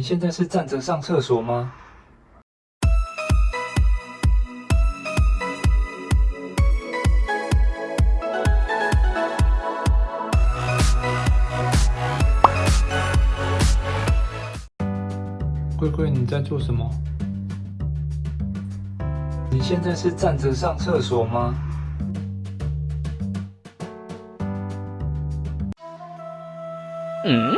你现在是站着上厕所吗？龟龟，你在做什么？你现在是站着上厕所吗？嗯。